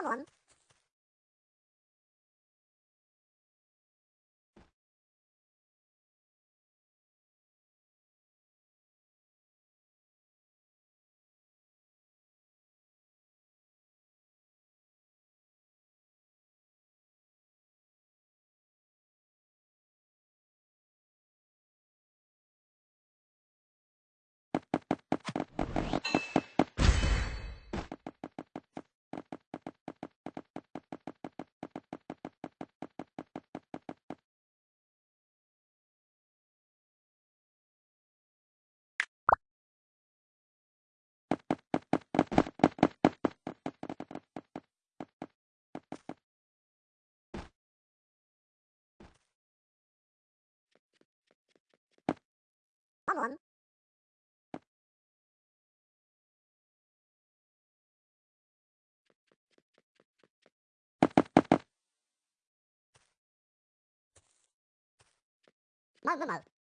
along 忙。帮忙。慢慢慢。